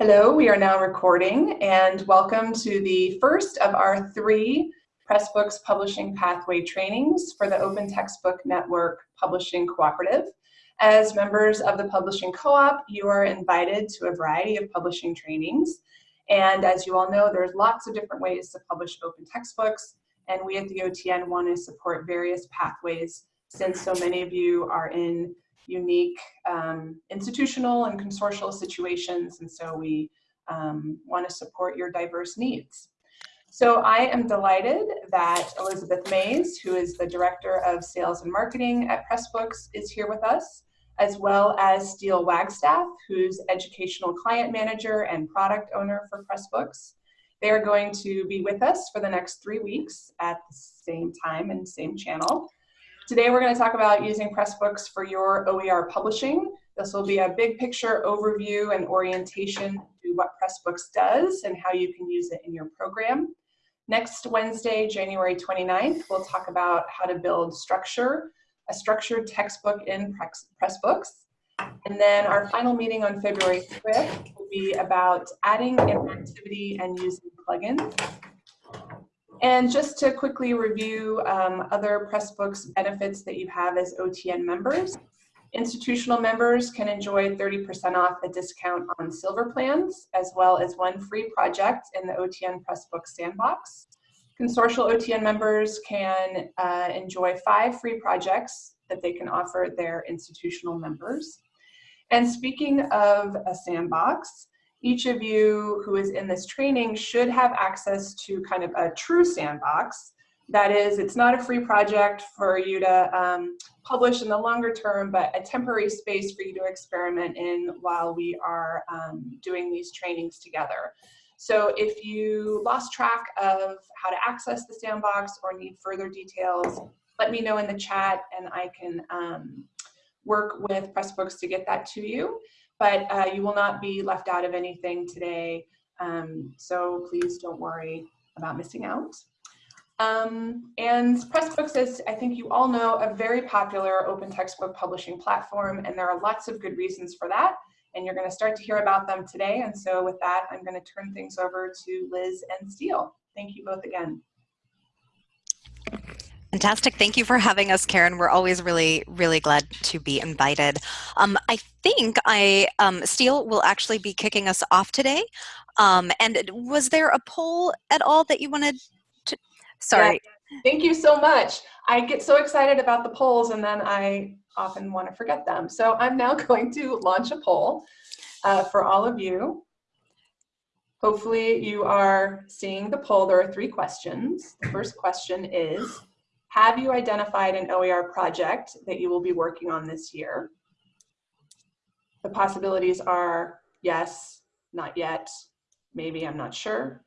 Hello, we are now recording and welcome to the first of our three Pressbooks Publishing Pathway trainings for the Open Textbook Network Publishing Cooperative. As members of the Publishing Co-op, you are invited to a variety of publishing trainings. And as you all know, there's lots of different ways to publish open textbooks. And we at the OTN want to support various pathways since so many of you are in unique um, institutional and consortial situations, and so we um, want to support your diverse needs. So I am delighted that Elizabeth Mays, who is the Director of Sales and Marketing at Pressbooks, is here with us, as well as Steele Wagstaff, who's Educational Client Manager and Product Owner for Pressbooks. They are going to be with us for the next three weeks at the same time and same channel. Today we're going to talk about using Pressbooks for your OER publishing. This will be a big picture overview and orientation to what Pressbooks does and how you can use it in your program. Next Wednesday, January 29th, we'll talk about how to build structure, a structured textbook in Pressbooks. And then our final meeting on February 5th will be about adding interactivity and using plugins. And just to quickly review um, other Pressbooks benefits that you have as OTN members. Institutional members can enjoy 30% off a discount on silver plans, as well as one free project in the OTN Pressbooks Sandbox. Consortial OTN members can uh, enjoy five free projects that they can offer their institutional members. And speaking of a sandbox, each of you who is in this training should have access to kind of a true sandbox. That is, it's not a free project for you to um, publish in the longer term, but a temporary space for you to experiment in while we are um, doing these trainings together. So if you lost track of how to access the sandbox or need further details, let me know in the chat and I can um, work with Pressbooks to get that to you but uh, you will not be left out of anything today. Um, so please don't worry about missing out. Um, and Pressbooks is, I think you all know, a very popular open textbook publishing platform, and there are lots of good reasons for that. And you're going to start to hear about them today. And so with that, I'm going to turn things over to Liz and Steele. Thank you both again. Fantastic. Thank you for having us, Karen. We're always really, really glad to be invited. Um, I think I, um, Steele will actually be kicking us off today. Um, and was there a poll at all that you wanted to, sorry. Yeah. Thank you so much. I get so excited about the polls and then I often want to forget them. So I'm now going to launch a poll uh, for all of you. Hopefully you are seeing the poll. There are three questions. The first question is, have you identified an OER project that you will be working on this year? The possibilities are yes, not yet, maybe, I'm not sure.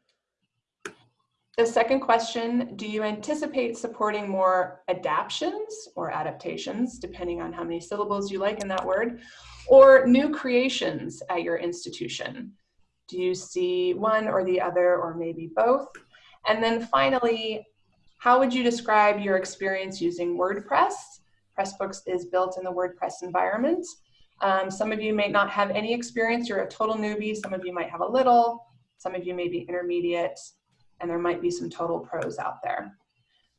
The second question, do you anticipate supporting more adaptions or adaptations, depending on how many syllables you like in that word, or new creations at your institution? Do you see one or the other or maybe both? And then finally, how would you describe your experience using WordPress? Pressbooks is built in the WordPress environment. Um, some of you may not have any experience, you're a total newbie, some of you might have a little, some of you may be intermediate, and there might be some total pros out there.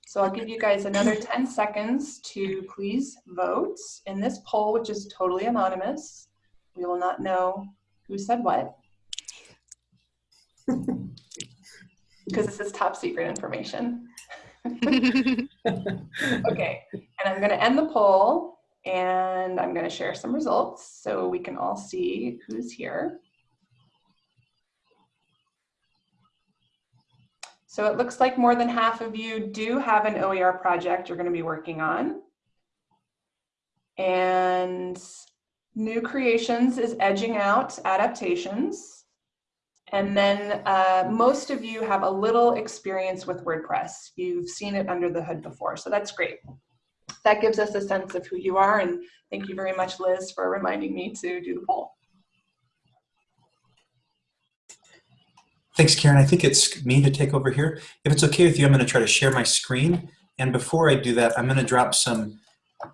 So I'll give you guys another 10 seconds to please vote in this poll, which is totally anonymous. We will not know who said what. because this is top secret information. okay, and I'm going to end the poll and I'm going to share some results so we can all see who's here. So it looks like more than half of you do have an OER project you're going to be working on. And new creations is edging out adaptations. And then uh, most of you have a little experience with WordPress. You've seen it under the hood before, so that's great. That gives us a sense of who you are, and thank you very much, Liz, for reminding me to do the poll. Thanks, Karen. I think it's me to take over here. If it's okay with you, I'm going to try to share my screen. And before I do that, I'm going to drop some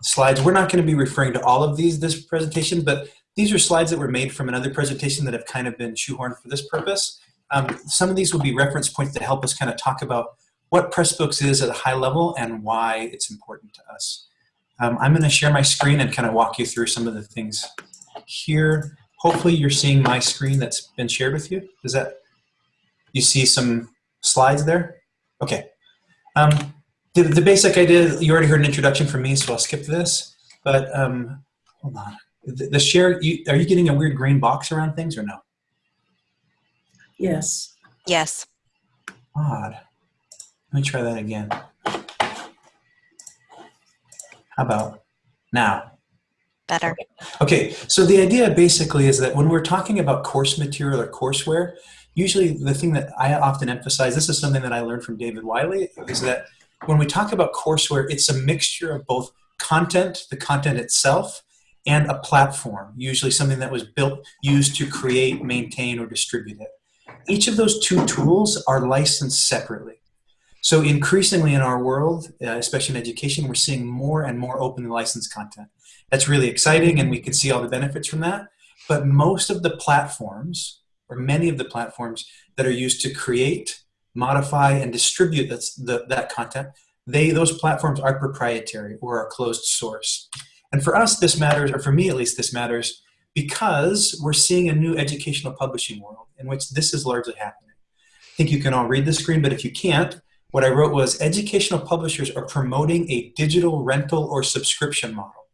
slides. We're not going to be referring to all of these this presentation, but these are slides that were made from another presentation that have kind of been shoehorned for this purpose. Um, some of these will be reference points to help us kind of talk about what Pressbooks is at a high level and why it's important to us. Um, I'm going to share my screen and kind of walk you through some of the things here. Hopefully you're seeing my screen that's been shared with you. Is that, you see some slides there? Okay. Um, the, the basic idea, you already heard an introduction from me, so I'll skip this. But um, hold on. The, the share, you, are you getting a weird green box around things or no? Yes. Yes. Odd. Let me try that again. How about now? Better. Okay, so the idea basically is that when we're talking about course material or courseware, usually the thing that I often emphasize, this is something that I learned from David Wiley, is that when we talk about courseware, it's a mixture of both content, the content itself, and a platform, usually something that was built, used to create, maintain, or distribute it. Each of those two tools are licensed separately. So increasingly in our world, uh, especially in education, we're seeing more and more openly licensed content. That's really exciting and we can see all the benefits from that. But most of the platforms, or many of the platforms that are used to create, modify, and distribute the, that content, they those platforms are proprietary or are closed source. And for us, this matters, or for me at least, this matters because we're seeing a new educational publishing world in which this is largely happening. I think you can all read the screen, but if you can't, what I wrote was educational publishers are promoting a digital rental or subscription model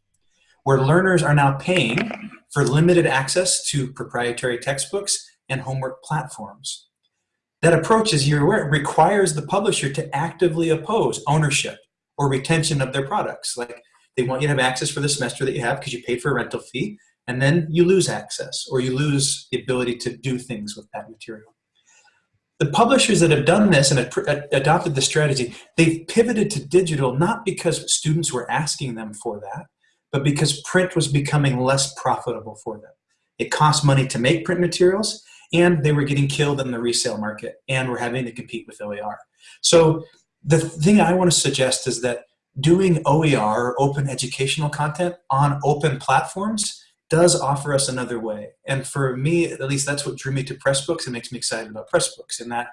where learners are now paying for limited access to proprietary textbooks and homework platforms. That approach, as you're aware, requires the publisher to actively oppose ownership or retention of their products. Like they want you to have access for the semester that you have because you paid for a rental fee, and then you lose access or you lose the ability to do things with that material the publishers that have done this and adopted the strategy, they've pivoted to digital not because students were asking them for that, but because print was becoming less profitable for them. It cost money to make print materials, and they were getting killed in the resale market, and were having to compete with OER. So the thing I want to suggest is that doing OER, open educational content, on open platforms does offer us another way. And for me, at least that's what drew me to Pressbooks and makes me excited about Pressbooks in that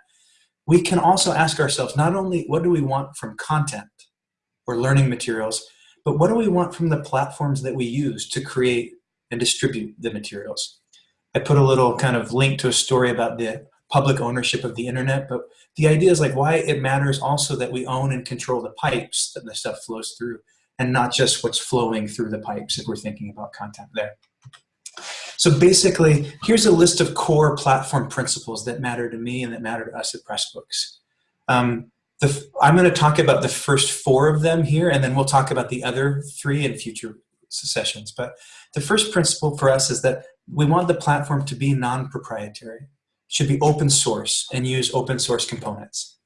we can also ask ourselves not only what do we want from content or learning materials, but what do we want from the platforms that we use to create and distribute the materials. I put a little kind of link to a story about the public ownership of the internet, but the idea is like why it matters also that we own and control the pipes that the stuff flows through and not just what's flowing through the pipes if we're thinking about content there. So basically, here's a list of core platform principles that matter to me and that matter to us at Pressbooks. Um, the, I'm going to talk about the first four of them here, and then we'll talk about the other three in future sessions. But the first principle for us is that we want the platform to be non-proprietary. Should be open source and use open source components.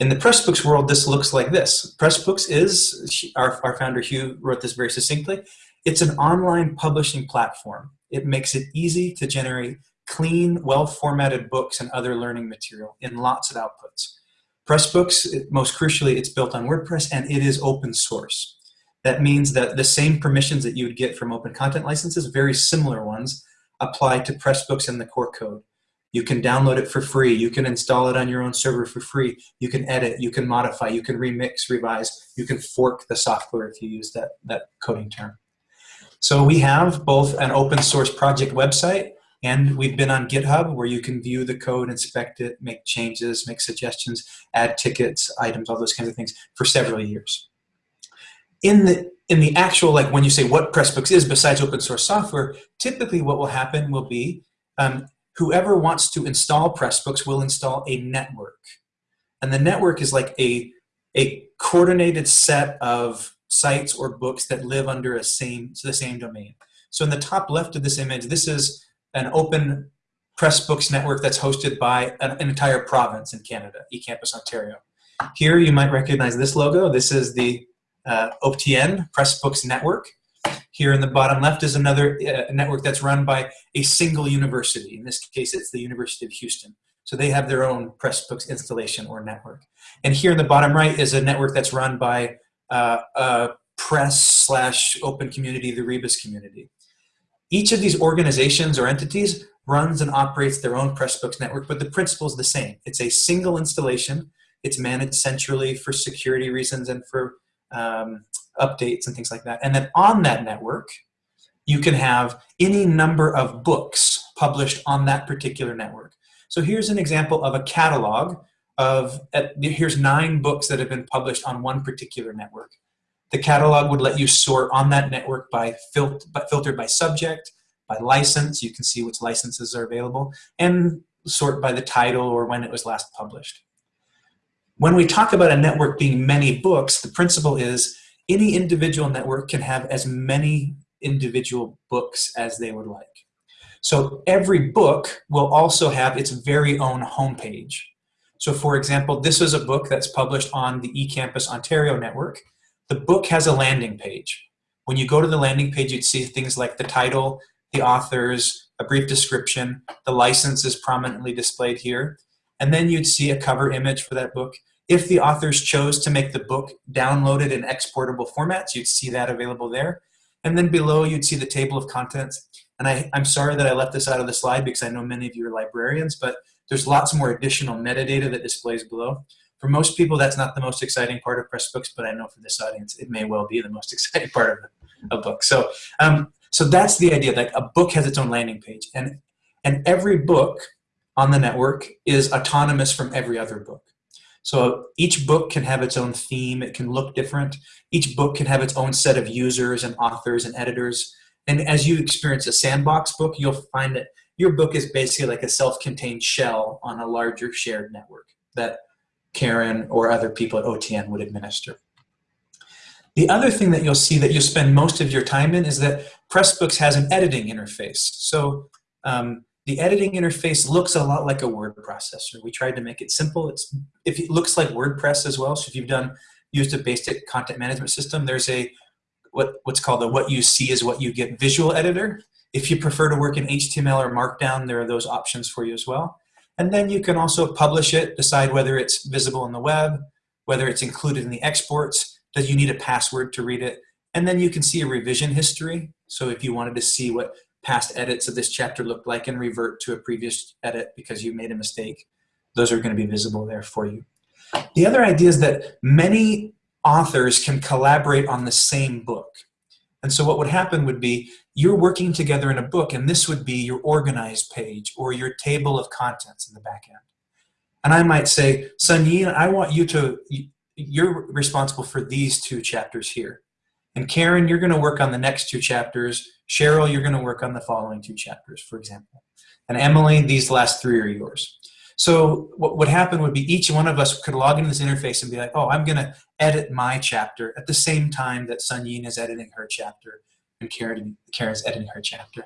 In the Pressbooks world, this looks like this. Pressbooks is, our, our founder Hugh wrote this very succinctly, it's an online publishing platform. It makes it easy to generate clean, well-formatted books and other learning material in lots of outputs. Pressbooks, most crucially, it's built on WordPress and it is open source. That means that the same permissions that you would get from open content licenses, very similar ones, apply to Pressbooks and the core code. You can download it for free. You can install it on your own server for free. You can edit, you can modify, you can remix, revise, you can fork the software if you use that, that coding term. So we have both an open source project website and we've been on GitHub where you can view the code, inspect it, make changes, make suggestions, add tickets, items, all those kinds of things for several years. In the, in the actual, like when you say what Pressbooks is besides open source software, typically what will happen will be um, whoever wants to install Pressbooks will install a network. And the network is like a, a coordinated set of sites or books that live under a same, the same domain. So in the top left of this image, this is an open Pressbooks network that's hosted by an, an entire province in Canada, eCampus Ontario. Here you might recognize this logo. This is the uh, OPTN Pressbooks Network. Here in the bottom left is another uh, network that's run by a single university. In this case, it's the University of Houston. So they have their own Pressbooks installation or network. And here in the bottom right is a network that's run by uh, a press slash open community, the Rebus community. Each of these organizations or entities runs and operates their own Pressbooks network, but the principle is the same. It's a single installation. It's managed centrally for security reasons and for um, updates and things like that. And then on that network, you can have any number of books published on that particular network. So here's an example of a catalog of, here's nine books that have been published on one particular network. The catalog would let you sort on that network by, fil by filtered by subject, by license, you can see which licenses are available, and sort by the title or when it was last published. When we talk about a network being many books, the principle is any individual network can have as many individual books as they would like. So every book will also have its very own homepage. So for example, this is a book that's published on the eCampus Ontario network. The book has a landing page. When you go to the landing page, you'd see things like the title, the authors, a brief description, the license is prominently displayed here, and then you'd see a cover image for that book. If the authors chose to make the book downloaded in exportable formats, you'd see that available there. And then below, you'd see the table of contents. And I, I'm sorry that I left this out of the slide because I know many of you are librarians, but there's lots more additional metadata that displays below. For most people, that's not the most exciting part of Pressbooks, but I know for this audience, it may well be the most exciting part of a book. So, um, so that's the idea. Like a book has its own landing page, and and every book on the network is autonomous from every other book. So each book can have its own theme. It can look different. Each book can have its own set of users and authors and editors. And as you experience a sandbox book, you'll find that your book is basically like a self-contained shell on a larger shared network that Karen or other people at OTN would administer. The other thing that you'll see that you'll spend most of your time in is that Pressbooks has an editing interface. So um, the editing interface looks a lot like a word processor. We tried to make it simple. It's if it looks like WordPress as well. So if you've done used a basic content management system, there's a what what's called a what you see is what you get visual editor. If you prefer to work in HTML or Markdown, there are those options for you as well. And then you can also publish it, decide whether it's visible in the web, whether it's included in the exports, does you need a password to read it, and then you can see a revision history. So if you wanted to see what past edits of this chapter looked like and revert to a previous edit because you made a mistake, those are going to be visible there for you. The other idea is that many authors can collaborate on the same book. And so what would happen would be you're working together in a book and this would be your organized page or your table of contents in the back end. And I might say, Sunyin, I want you to, you're responsible for these two chapters here. And Karen, you're going to work on the next two chapters. Cheryl, you're going to work on the following two chapters, for example. And Emily, these last three are yours. So what would happen would be each one of us could log into this interface and be like, oh, I'm going to edit my chapter at the same time that Sun Yin is editing her chapter and Karen, Karen's editing her chapter.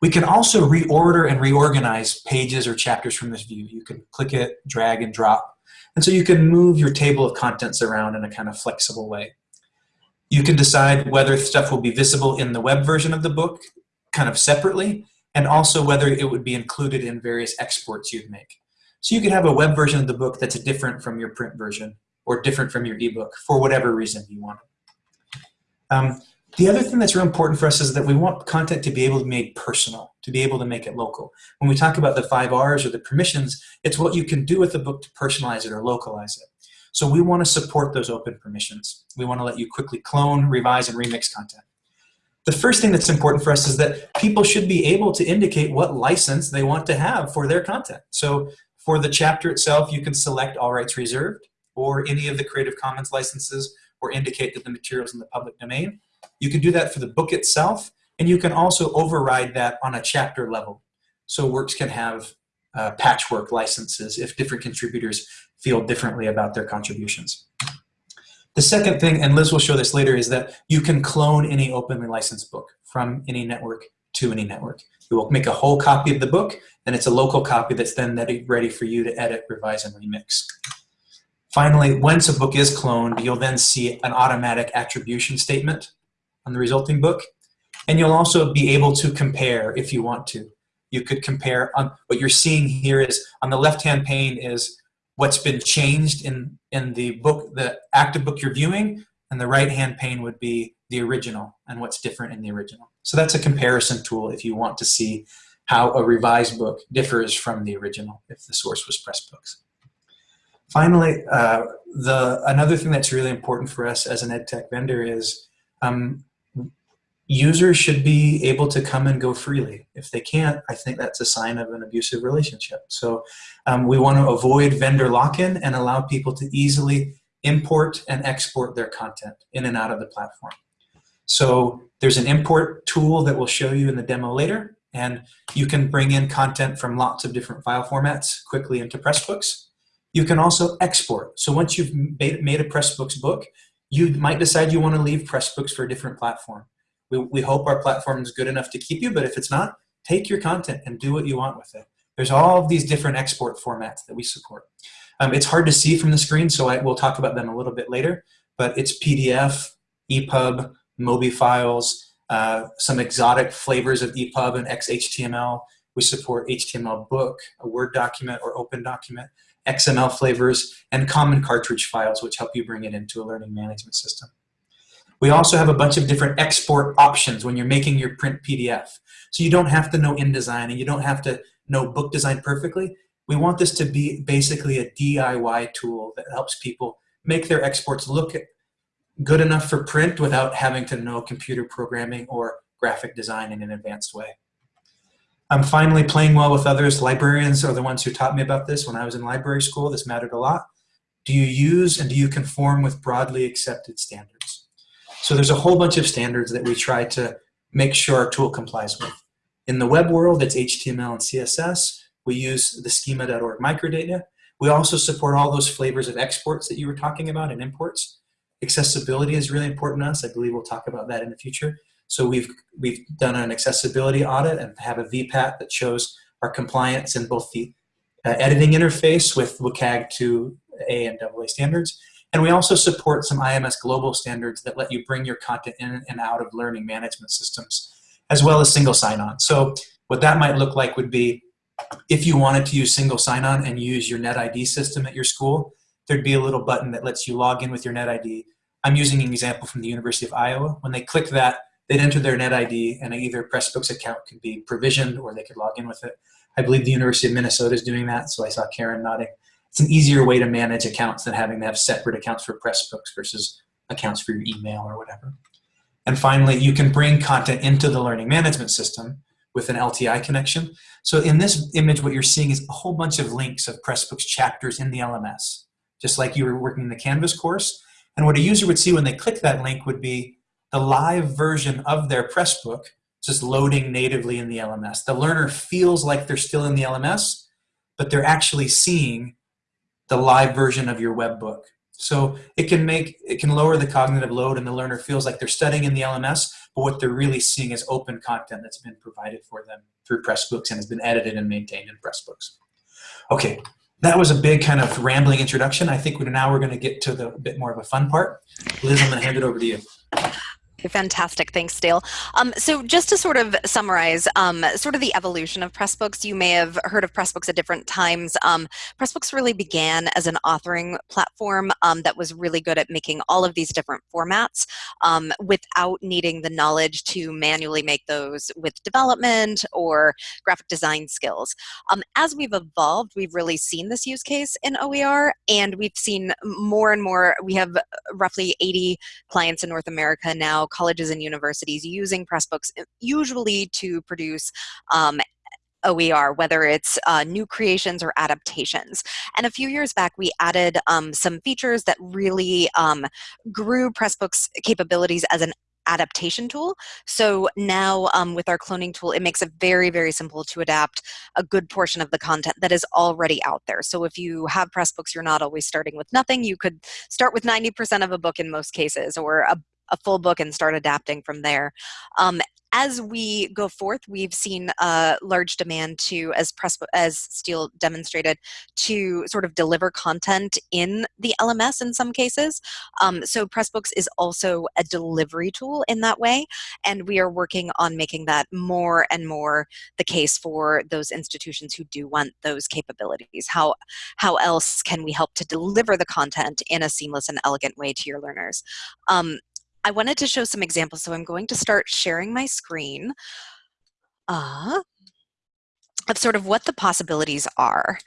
We can also reorder and reorganize pages or chapters from this view. You can click it, drag and drop. And so you can move your table of contents around in a kind of flexible way. You can decide whether stuff will be visible in the web version of the book kind of separately, and also whether it would be included in various exports you'd make. So you could have a web version of the book that's different from your print version or different from your ebook for whatever reason you want. Um, the other thing that's real important for us is that we want content to be able to be made personal, to be able to make it local. When we talk about the five R's or the permissions, it's what you can do with the book to personalize it or localize it. So we want to support those open permissions. We want to let you quickly clone, revise, and remix content. The first thing that's important for us is that people should be able to indicate what license they want to have for their content. So for the chapter itself, you can select all rights reserved or any of the Creative Commons licenses or indicate that the material is in the public domain. You can do that for the book itself, and you can also override that on a chapter level. So works can have uh, patchwork licenses if different contributors feel differently about their contributions. The second thing, and Liz will show this later, is that you can clone any openly licensed book from any network to any network. You will make a whole copy of the book, and it's a local copy that's then ready for you to edit, revise, and remix. Finally, once a book is cloned, you'll then see an automatic attribution statement on the resulting book, and you'll also be able to compare if you want to. You could compare, on, what you're seeing here is, on the left-hand pane is what's been changed in, in the book, the active book you're viewing, and the right-hand pane would be the original and what's different in the original. So that's a comparison tool if you want to see how a revised book differs from the original if the source was Pressbooks. Finally, uh, the another thing that's really important for us as an EdTech vendor is um, users should be able to come and go freely. If they can't, I think that's a sign of an abusive relationship. So um, we want to avoid vendor lock-in and allow people to easily import and export their content in and out of the platform. So there's an import tool that we'll show you in the demo later, and you can bring in content from lots of different file formats quickly into Pressbooks. You can also export. So once you've made a Pressbooks book, you might decide you want to leave Pressbooks for a different platform. We, hope our platform is good enough to keep you, but if it's not, take your content and do what you want with it. There's all of these different export formats that we support. Um, it's hard to see from the screen, so I will talk about them a little bit later, but it's PDF, EPUB, MOBI files, uh, some exotic flavors of EPUB and XHTML. We support HTML book, a Word document or open document, XML flavors, and common cartridge files, which help you bring it into a learning management system. We also have a bunch of different export options when you're making your print PDF. So you don't have to know InDesign and you don't have to know book design perfectly. We want this to be basically a DIY tool that helps people make their exports look good enough for print without having to know computer programming or graphic design in an advanced way. I'm finally playing well with others. Librarians are the ones who taught me about this when I was in library school. This mattered a lot. Do you use and do you conform with broadly accepted standards? So there's a whole bunch of standards that we try to make sure our tool complies with. In the web world, it's HTML and CSS. We use the schema.org microdata. We also support all those flavors of exports that you were talking about and imports. Accessibility is really important to us. I believe we'll talk about that in the future. So we've, we've done an accessibility audit and have a VPAT that shows our compliance in both the uh, editing interface with WCAG 2A and AA standards. And we also support some IMS global standards that let you bring your content in and out of learning management systems, as well as single sign-on. So what that might look like would be if you wanted to use single sign-on and use your NetID system at your school, there'd be a little button that lets you log in with your NetID. I'm using an example from the University of Iowa. When they click that, they'd enter their NetID and either Pressbooks account could be provisioned or they could log in with it. I believe the University of Minnesota is doing that, so I saw Karen nodding. It's an easier way to manage accounts than having to have separate accounts for Pressbooks versus accounts for your email or whatever. And finally, you can bring content into the learning management system with an LTI connection. So in this image, what you're seeing is a whole bunch of links of Pressbooks chapters in the LMS, just like you were working in the Canvas course. And what a user would see when they click that link would be the live version of their Pressbook just loading natively in the LMS. The learner feels like they're still in the LMS, but they're actually seeing the live version of your web book. So it can make, it can lower the cognitive load and the learner feels like they're studying in the LMS, but what they're really seeing is open content that's been provided for them through Pressbooks and has been edited and maintained in Pressbooks. Okay, that was a big kind of rambling introduction. I think now we're gonna get to the bit more of a fun part. Liz, I'm gonna hand it over to you. Fantastic, thanks, Dale. Um, so just to sort of summarize, um, sort of the evolution of Pressbooks, you may have heard of Pressbooks at different times. Um, Pressbooks really began as an authoring platform um, that was really good at making all of these different formats um, without needing the knowledge to manually make those with development or graphic design skills. Um, as we've evolved, we've really seen this use case in OER, and we've seen more and more, we have roughly 80 clients in North America now colleges and universities using Pressbooks uh, usually to produce um, OER, whether it's uh, new creations or adaptations. And a few years back, we added um, some features that really um, grew Pressbooks' capabilities as an adaptation tool. So now um, with our cloning tool, it makes it very, very simple to adapt a good portion of the content that is already out there. So if you have Pressbooks, you're not always starting with nothing. You could start with 90% of a book in most cases or a a full book and start adapting from there. Um, as we go forth, we've seen a large demand to, as Press, as Steele demonstrated, to sort of deliver content in the LMS in some cases. Um, so Pressbooks is also a delivery tool in that way, and we are working on making that more and more the case for those institutions who do want those capabilities. How, how else can we help to deliver the content in a seamless and elegant way to your learners? Um, I wanted to show some examples, so I'm going to start sharing my screen uh, of sort of what the possibilities are.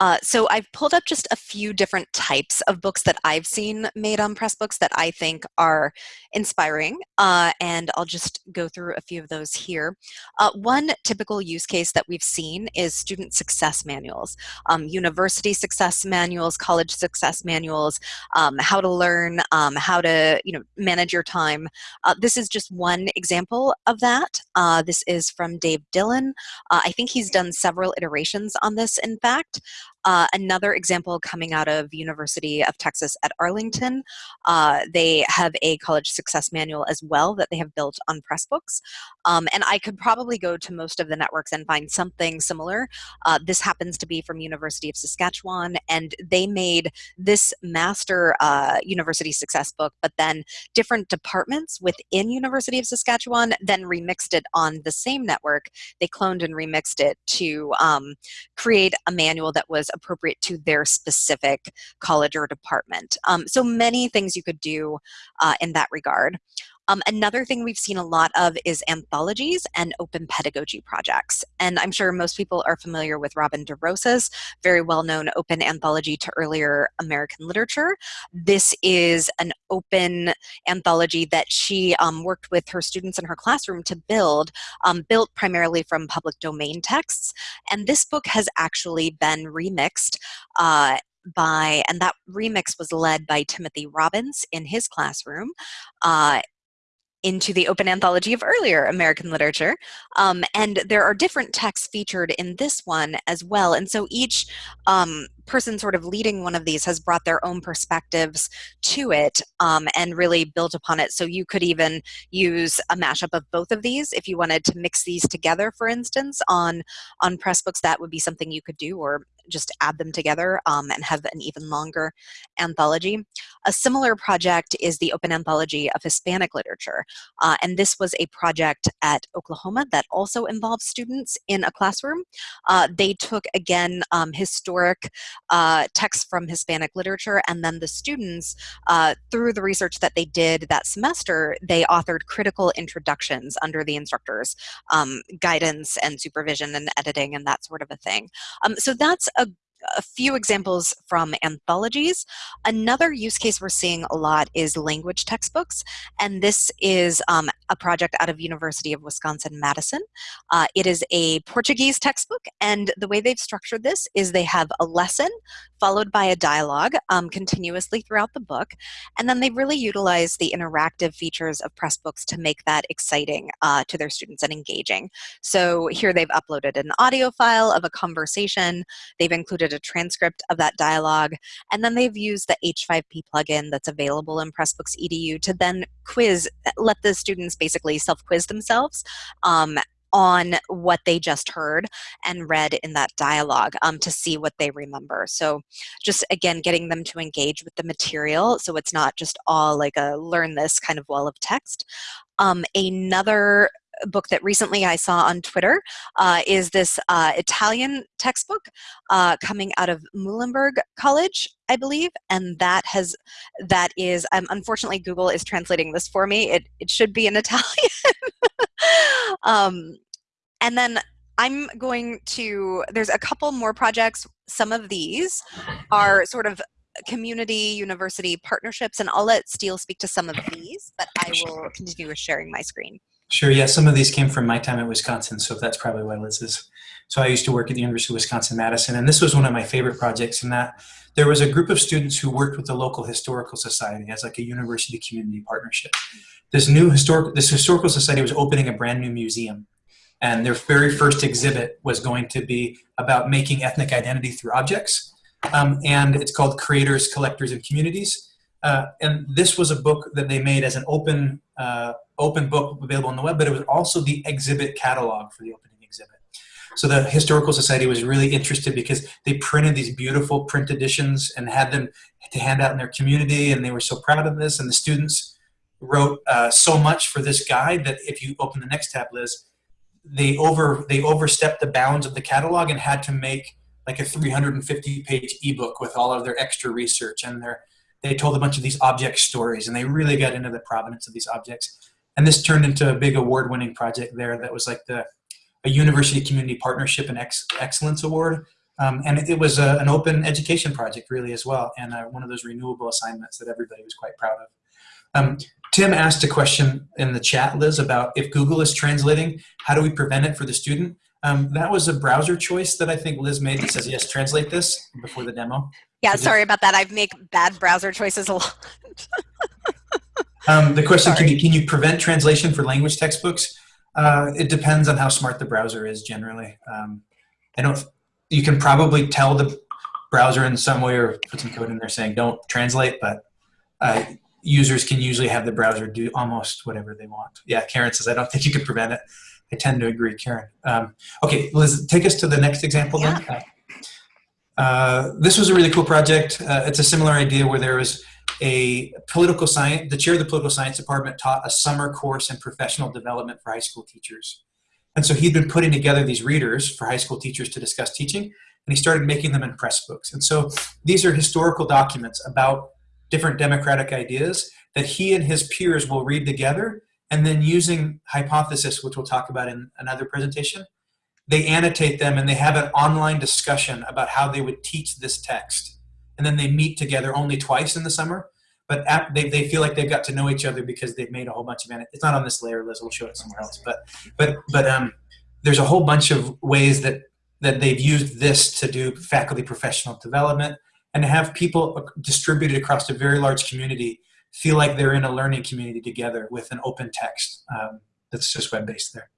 Uh, so I've pulled up just a few different types of books that I've seen made on Pressbooks that I think are inspiring, uh, and I'll just go through a few of those here. Uh, one typical use case that we've seen is student success manuals, um, university success manuals, college success manuals, um, how to learn, um, how to you know manage your time. Uh, this is just one example of that. Uh, this is from Dave Dillon. Uh, I think he's done several iterations on this, in fact. Uh, another example coming out of University of Texas at Arlington, uh, they have a college success manual as well that they have built on Pressbooks. Um, and I could probably go to most of the networks and find something similar. Uh, this happens to be from University of Saskatchewan, and they made this master uh, university success book, but then different departments within University of Saskatchewan then remixed it on the same network. They cloned and remixed it to um, create a manual that was appropriate to their specific college or department. Um, so many things you could do uh, in that regard. Um, another thing we've seen a lot of is anthologies and open pedagogy projects. And I'm sure most people are familiar with Robin DeRosa's very well-known open anthology to earlier American literature. This is an open anthology that she um, worked with her students in her classroom to build, um, built primarily from public domain texts. And this book has actually been remixed uh, by, and that remix was led by Timothy Robbins in his classroom. Uh, into the open anthology of earlier American literature. Um, and there are different texts featured in this one as well. And so each um, person sort of leading one of these has brought their own perspectives to it um, and really built upon it. So you could even use a mashup of both of these if you wanted to mix these together, for instance, on, on Pressbooks, that would be something you could do, or just add them together um, and have an even longer anthology. A similar project is the Open Anthology of Hispanic Literature. Uh, and this was a project at Oklahoma that also involved students in a classroom. Uh, they took, again, um, historic uh, texts from Hispanic literature, and then the students, uh, through the research that they did that semester, they authored critical introductions under the instructor's um, guidance and supervision and editing and that sort of a thing. Um, so that's a a few examples from anthologies. Another use case we're seeing a lot is language textbooks, and this is um, a project out of University of Wisconsin-Madison. Uh, it is a Portuguese textbook, and the way they've structured this is they have a lesson followed by a dialogue um, continuously throughout the book, and then they really utilize the interactive features of Pressbooks to make that exciting uh, to their students and engaging. So here they've uploaded an audio file of a conversation, they've included a transcript of that dialogue, and then they've used the H5P plugin that's available in Pressbooks EDU to then quiz, let the students basically self-quiz themselves um, on what they just heard and read in that dialogue um, to see what they remember. So just again, getting them to engage with the material so it's not just all like a learn this kind of wall of text. Um, another book that recently I saw on Twitter uh, is this uh, Italian textbook uh, coming out of Muhlenberg College, I believe, and that has that is um, unfortunately Google is translating this for me. It it should be in Italian, um, and then I'm going to. There's a couple more projects. Some of these are sort of community university partnerships and I'll let Steele speak to some of these but I will continue with sharing my screen. Sure, yeah, some of these came from my time at Wisconsin, so that's probably why Liz is. So I used to work at the University of Wisconsin-Madison, and this was one of my favorite projects in that there was a group of students who worked with the local historical society as like a university community partnership. This new historic, this historical society was opening a brand new museum, and their very first exhibit was going to be about making ethnic identity through objects, um, and it's called Creators, Collectors, and Communities. Uh, and this was a book that they made as an open uh, open book available on the web, but it was also the exhibit catalog for the opening exhibit. So the Historical Society was really interested because they printed these beautiful print editions and had them to hand out in their community, and they were so proud of this. And the students wrote uh, so much for this guide that if you open the next tab, Liz, they over they overstepped the bounds of the catalog and had to make like a 350 page ebook with all of their extra research and their they told a bunch of these object stories and they really got into the provenance of these objects. And this turned into a big award winning project there that was like the a university community partnership and ex excellence award. Um, and it was a, an open education project really as well. And uh, one of those renewable assignments that everybody was quite proud of. Um, Tim asked a question in the chat, Liz, about if Google is translating, how do we prevent it for the student? Um, that was a browser choice that I think Liz made that says, yes, translate this before the demo. Yeah, so sorry about that. I make bad browser choices a lot. um, the question, can you, can you prevent translation for language textbooks? Uh, it depends on how smart the browser is generally. Um, I don't, you can probably tell the browser in some way or put some code in there saying don't translate, but uh, users can usually have the browser do almost whatever they want. Yeah, Karen says, I don't think you can prevent it. I tend to agree, Karen. Um, okay, Liz, take us to the next example yeah. then. Uh, this was a really cool project. Uh, it's a similar idea where there was a political science, the chair of the political science department taught a summer course in professional development for high school teachers. And so he'd been putting together these readers for high school teachers to discuss teaching, and he started making them in Pressbooks. And so these are historical documents about different democratic ideas that he and his peers will read together and then using hypothesis, which we'll talk about in another presentation, they annotate them and they have an online discussion about how they would teach this text. And then they meet together only twice in the summer, but they, they feel like they've got to know each other because they've made a whole bunch of, it's not on this layer, Liz, we'll show it somewhere else, but, but, but um, there's a whole bunch of ways that, that they've used this to do faculty professional development and have people distributed across a very large community feel like they're in a learning community together with an open text um, that's just web-based there.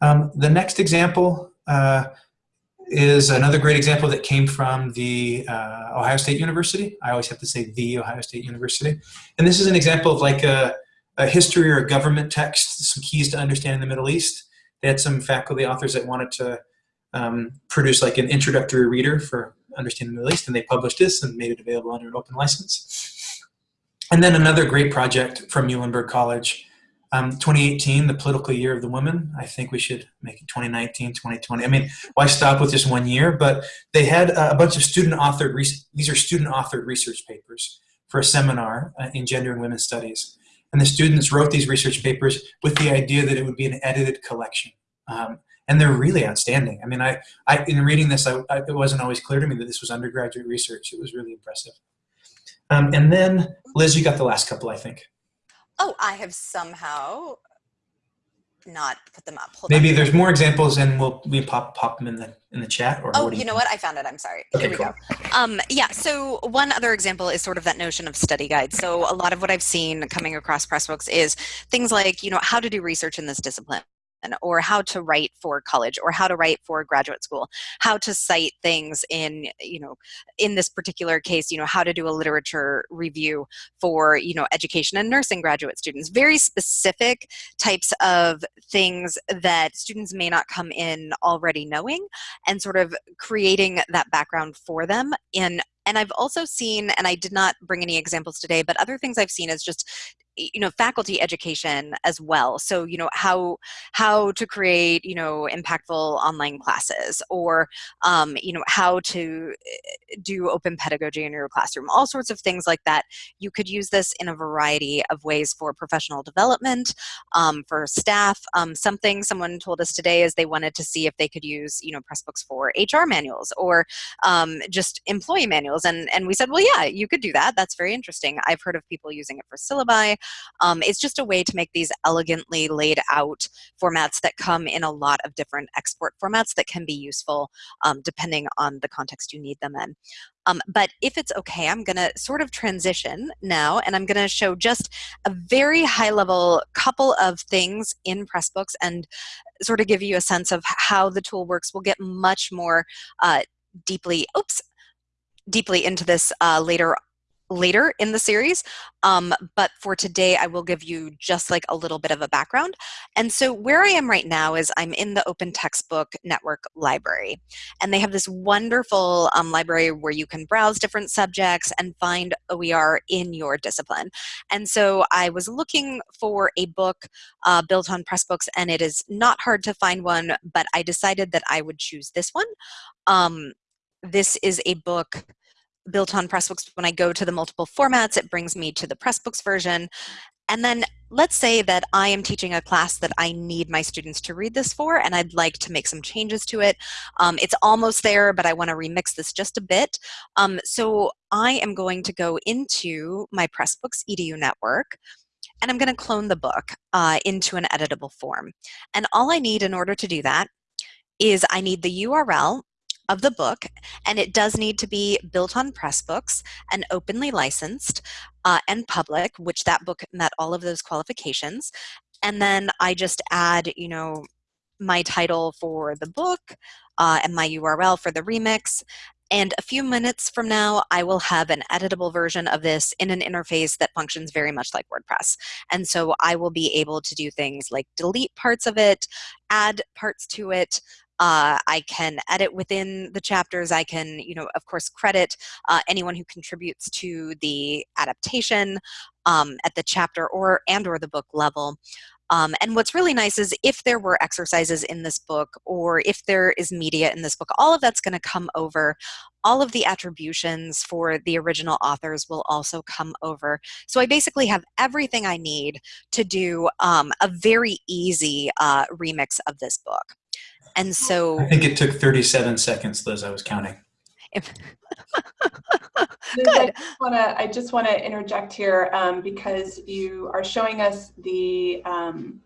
Um, the next example uh, is another great example that came from the uh, Ohio State University. I always have to say the Ohio State University. And this is an example of like a, a history or a government text, some keys to understanding the Middle East. They had some faculty authors that wanted to um, produce like an introductory reader for understanding the Middle East, and they published this and made it available under an open license. And then another great project from Muhlenberg College, um, 2018, the political year of the women. I think we should make it 2019, 2020. I mean, why stop with just one year? But they had a bunch of student authored, these are student authored research papers for a seminar uh, in gender and women's studies. And the students wrote these research papers with the idea that it would be an edited collection. Um, and they're really outstanding. I mean, I, I in reading this, I, I, it wasn't always clear to me that this was undergraduate research. It was really impressive. Um, and then, Liz, you got the last couple, I think. Oh, I have somehow not put them up. Hold Maybe on. there's more examples, and we'll we pop pop them in the in the chat. Or oh, you, you know what? I found it. I'm sorry. Okay, Here we cool. go. Um, yeah. So one other example is sort of that notion of study guides. So a lot of what I've seen coming across Pressbooks is things like you know how to do research in this discipline or how to write for college or how to write for graduate school how to cite things in you know in this particular case you know how to do a literature review for you know education and nursing graduate students. Very specific types of things that students may not come in already knowing and sort of creating that background for them. In and I've also seen, and I did not bring any examples today, but other things I've seen is just you know faculty education as well. So you know how how to create you know impactful online classes or um, you know how to eh, do open pedagogy in your classroom all sorts of things like that. You could use this in a variety of ways for professional development um, for staff. Um, something someone told us today is they wanted to see if they could use you know pressbooks for hr manuals or um, just employee manuals. And and we said well yeah you could do that. That's very interesting. I've heard of people using it for syllabi um, it's just a way to make these elegantly laid out formats that come in a lot of different export formats that can be useful um, depending on the context you need them in. Um, but if it's okay, I'm going to sort of transition now and I'm going to show just a very high level couple of things in Pressbooks and sort of give you a sense of how the tool works. We'll get much more uh, deeply, oops, deeply into this uh, later later in the series. Um, but for today, I will give you just like a little bit of a background. And so where I am right now is I'm in the Open Textbook Network library. And they have this wonderful um, library where you can browse different subjects and find OER in your discipline. And so I was looking for a book uh, built on Pressbooks, and it is not hard to find one, but I decided that I would choose this one. Um, this is a book built on Pressbooks, when I go to the multiple formats, it brings me to the Pressbooks version. And then let's say that I am teaching a class that I need my students to read this for, and I'd like to make some changes to it. Um, it's almost there, but I want to remix this just a bit. Um, so I am going to go into my Pressbooks edu network, and I'm going to clone the book uh, into an editable form. And all I need in order to do that is I need the URL of the book, and it does need to be built on Pressbooks and openly licensed uh, and public, which that book met all of those qualifications. And then I just add, you know, my title for the book uh, and my URL for the remix. And a few minutes from now, I will have an editable version of this in an interface that functions very much like WordPress. And so I will be able to do things like delete parts of it, add parts to it, uh, I can edit within the chapters. I can, you know, of course, credit uh, anyone who contributes to the adaptation um, at the chapter or and or the book level. Um, and what's really nice is if there were exercises in this book or if there is media in this book, all of that's going to come over. All of the attributions for the original authors will also come over. So I basically have everything I need to do um, a very easy uh, remix of this book. And so I think it took 37 seconds, Liz. I was counting. Liz, I just want to I just want to interject here um, because you are showing us the um,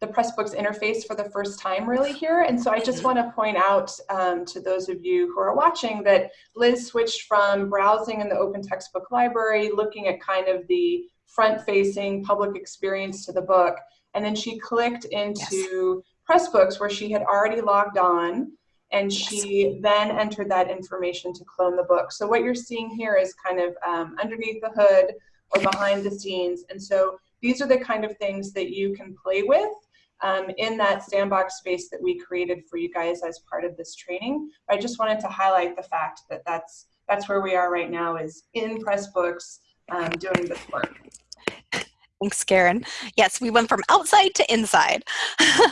the Pressbooks interface for the first time really here. And so I just want to point out um, to those of you who are watching that Liz switched from browsing in the open textbook library, looking at kind of the front facing public experience to the book. And then she clicked into yes. Pressbooks where she had already logged on and she then entered that information to clone the book. So what you're seeing here is kind of um, underneath the hood or behind the scenes. And so these are the kind of things that you can play with um, in that sandbox space that we created for you guys as part of this training. But I just wanted to highlight the fact that that's, that's where we are right now is in Pressbooks um, doing this work. Thanks, Karen. Yes, we went from outside to inside.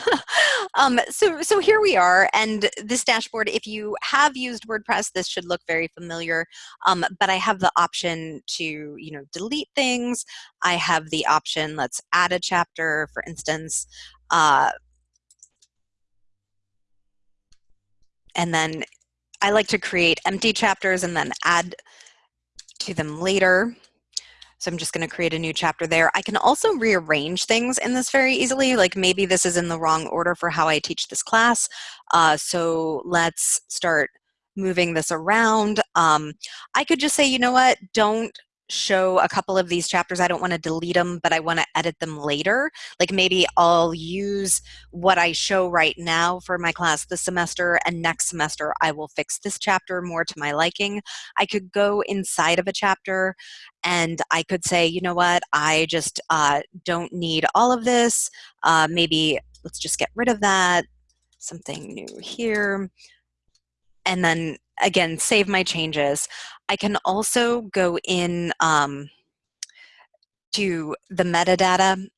um, so, so here we are, and this dashboard, if you have used WordPress, this should look very familiar, um, but I have the option to, you know, delete things. I have the option, let's add a chapter, for instance, uh, and then I like to create empty chapters and then add to them later. So I'm just going to create a new chapter there. I can also rearrange things in this very easily. Like maybe this is in the wrong order for how I teach this class. Uh, so let's start moving this around. Um, I could just say, you know what, don't show a couple of these chapters. I don't want to delete them, but I want to edit them later. Like maybe I'll use what I show right now for my class this semester, and next semester I will fix this chapter more to my liking. I could go inside of a chapter and I could say, you know what, I just uh, don't need all of this. Uh, maybe let's just get rid of that. Something new here. And then again, save my changes. I can also go in um, to the metadata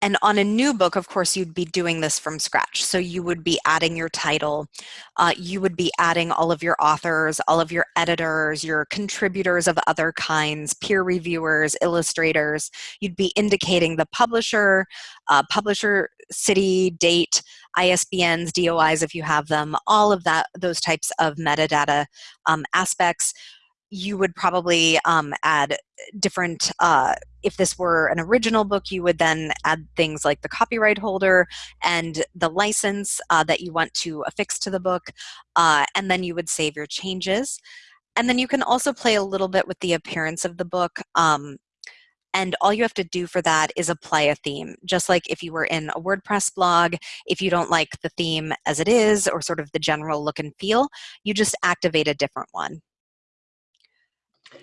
and on a new book, of course, you'd be doing this from scratch. So you would be adding your title, uh, you would be adding all of your authors, all of your editors, your contributors of other kinds, peer reviewers, illustrators. You'd be indicating the publisher, uh, publisher, city, date, ISBNs, DOIs if you have them, all of that, those types of metadata um, aspects you would probably um, add different, uh, if this were an original book, you would then add things like the copyright holder and the license uh, that you want to affix to the book, uh, and then you would save your changes. And then you can also play a little bit with the appearance of the book. Um, and all you have to do for that is apply a theme. Just like if you were in a WordPress blog, if you don't like the theme as it is or sort of the general look and feel, you just activate a different one.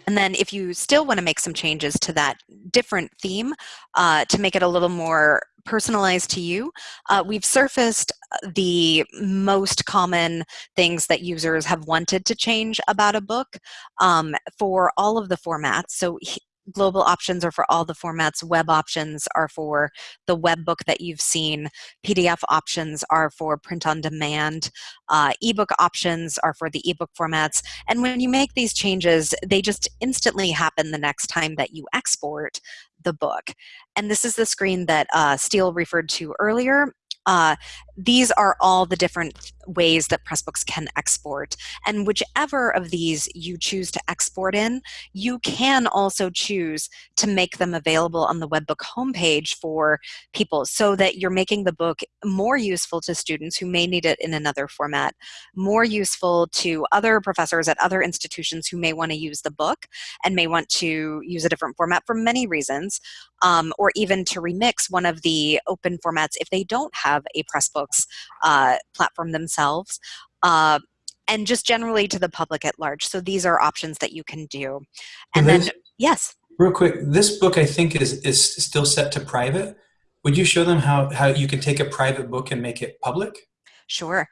And then if you still want to make some changes to that different theme uh, to make it a little more personalized to you, uh, we've surfaced uh, the most common things that users have wanted to change about a book um, for all of the formats. So global options are for all the formats. Web options are for the web book that you've seen. PDF options are for print on demand. Uh, ebook options are for the ebook formats. And when you make these changes, they just instantly happen the next time that you export the book. And this is the screen that uh, Steel referred to earlier. Uh, these are all the different ways that Pressbooks can export. And whichever of these you choose to export in, you can also choose to make them available on the webbook homepage for people so that you're making the book more useful to students who may need it in another format, more useful to other professors at other institutions who may want to use the book and may want to use a different format for many reasons, um, or even to remix one of the open formats if they don't have a Pressbook Books uh, platform themselves. Uh, and just generally to the public at large. So these are options that you can do. And then, yes. Real quick, this book I think is, is still set to private. Would you show them how, how you can take a private book and make it public? Sure.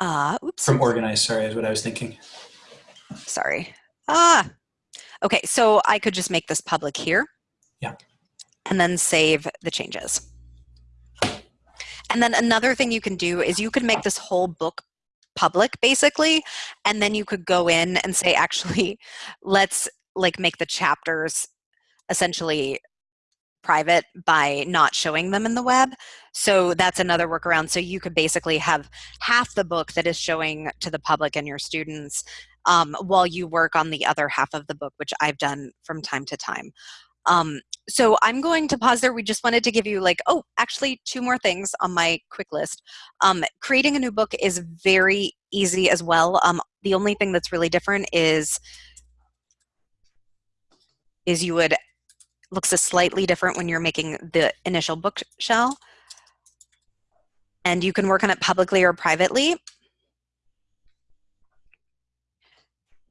Uh, oops. From organized, sorry, is what I was thinking. Sorry. Ah, okay, so I could just make this public here. Yeah. And then save the changes. And then another thing you can do is you could make this whole book public basically, and then you could go in and say, actually, let's like make the chapters essentially private by not showing them in the web. So that's another workaround. So you could basically have half the book that is showing to the public and your students um, while you work on the other half of the book, which I've done from time to time. Um, so I'm going to pause there. We just wanted to give you like, oh, actually two more things on my quick list. Um, creating a new book is very easy as well. Um, the only thing that's really different is, is you would, looks a slightly different when you're making the initial book shell. And you can work on it publicly or privately.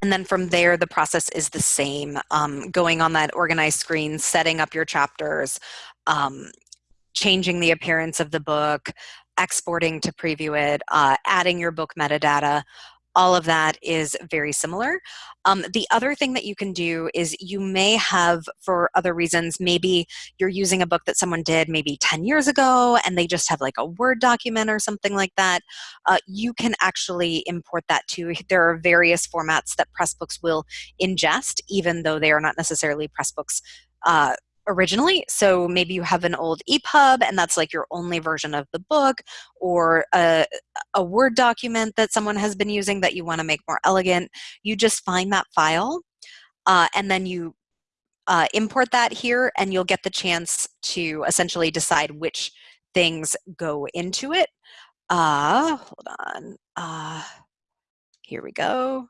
And then from there, the process is the same. Um, going on that organized screen, setting up your chapters, um, changing the appearance of the book, exporting to preview it, uh, adding your book metadata, all of that is very similar. Um, the other thing that you can do is you may have, for other reasons, maybe you're using a book that someone did maybe 10 years ago and they just have like a Word document or something like that. Uh, you can actually import that too. There are various formats that Pressbooks will ingest, even though they are not necessarily Pressbooks uh, originally. So maybe you have an old EPUB and that's like your only version of the book or a, a Word document that someone has been using that you want to make more elegant. You just find that file uh, and then you uh, import that here and you'll get the chance to essentially decide which things go into it. Uh, hold on. Uh, here we go.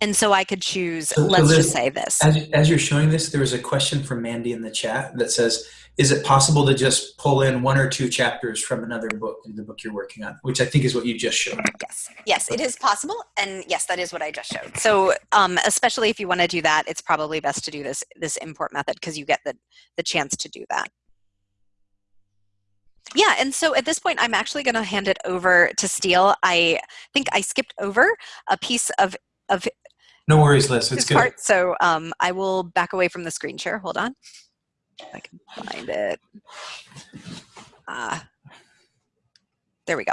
And so I could choose, so, let's so just say this. As, as you're showing this, there was a question from Mandy in the chat that says, is it possible to just pull in one or two chapters from another book in the book you're working on, which I think is what you just showed. Yes, yes, it is possible. And yes, that is what I just showed. So um, especially if you want to do that, it's probably best to do this, this import method because you get the, the chance to do that. Yeah, and so at this point, I'm actually going to hand it over to Steel. I think I skipped over a piece of, of no worries, Liz. It's good. Part, so um, I will back away from the screen share. Hold on. If I can find it. Ah, there we go.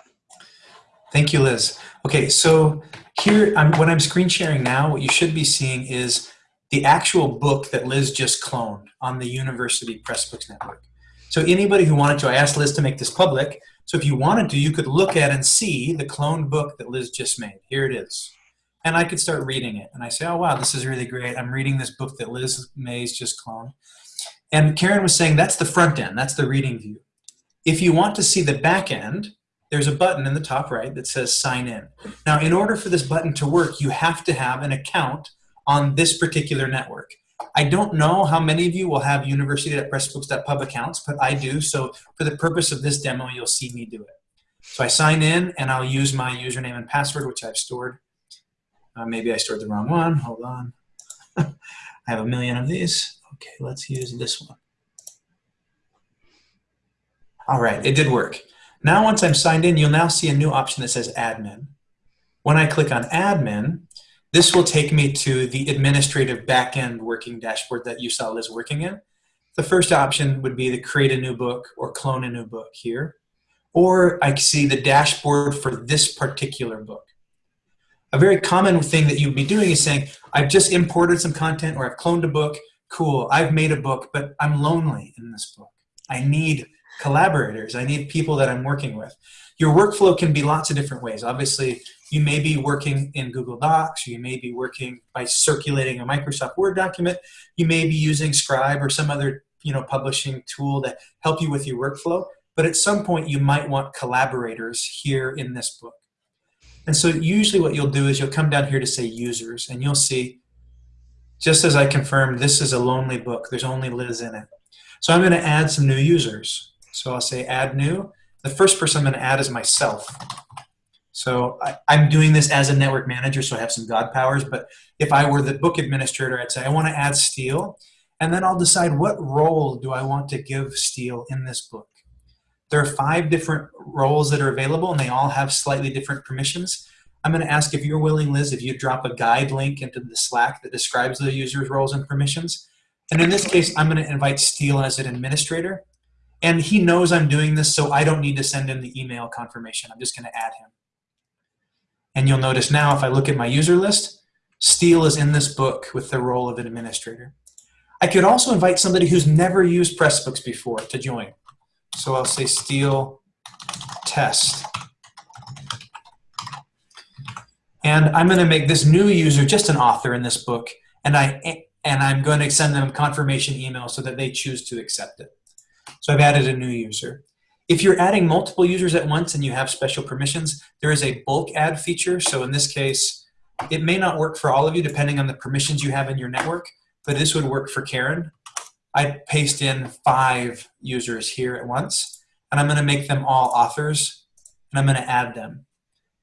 Thank you, Liz. Okay, so here, I'm, when I'm screen sharing now, what you should be seeing is the actual book that Liz just cloned on the University Pressbooks Network. So anybody who wanted to, I asked Liz to make this public, so if you wanted to, you could look at and see the cloned book that Liz just made. Here it is and I could start reading it. And I say, oh, wow, this is really great. I'm reading this book that Liz Mays just cloned. And Karen was saying that's the front end, that's the reading view. If you want to see the back end, there's a button in the top right that says sign in. Now, in order for this button to work, you have to have an account on this particular network. I don't know how many of you will have university.pressbooks.pub accounts, but I do. So for the purpose of this demo, you'll see me do it. So I sign in and I'll use my username and password, which I've stored. Uh, maybe I stored the wrong one. Hold on. I have a million of these. Okay, let's use this one. All right, it did work. Now once I'm signed in, you'll now see a new option that says admin. When I click on admin, this will take me to the administrative backend working dashboard that you saw Liz working in. The first option would be to create a new book or clone a new book here. Or I can see the dashboard for this particular book. A very common thing that you'd be doing is saying, I've just imported some content or I've cloned a book. Cool, I've made a book, but I'm lonely in this book. I need collaborators. I need people that I'm working with. Your workflow can be lots of different ways. Obviously, you may be working in Google Docs, you may be working by circulating a Microsoft Word document, you may be using Scribe or some other you know, publishing tool that help you with your workflow, but at some point you might want collaborators here in this book. And so usually what you'll do is you'll come down here to say users and you'll see, just as I confirmed, this is a lonely book. There's only Liz in it. So I'm gonna add some new users. So I'll say add new. The first person I'm gonna add is myself. So I, am doing this as a network manager, so I have some God powers, but if I were the book administrator, I'd say I wanna add Steel, and then I'll decide what role do I want to give Steel in this book. There are five different roles that are available, and they all have slightly different permissions. I'm going to ask if you're willing, Liz, if you drop a guide link into the Slack that describes the user's roles and permissions. And in this case, I'm going to invite Steel as an administrator. And he knows I'm doing this, so I don't need to send him the email confirmation. I'm just going to add him. And you'll notice now, if I look at my user list, Steel is in this book with the role of an administrator. I could also invite somebody who's never used Pressbooks before to join. So I'll say steel test. And I'm going to make this new user just an author in this book, and I and I'm going to send them a confirmation email so that they choose to accept it. So I've added a new user. If you're adding multiple users at once and you have special permissions, there is a bulk add feature. So in this case, it may not work for all of you depending on the permissions you have in your network, but this would work for Karen. I paste in five users here at once, and I'm going to make them all authors, and I'm going to add them.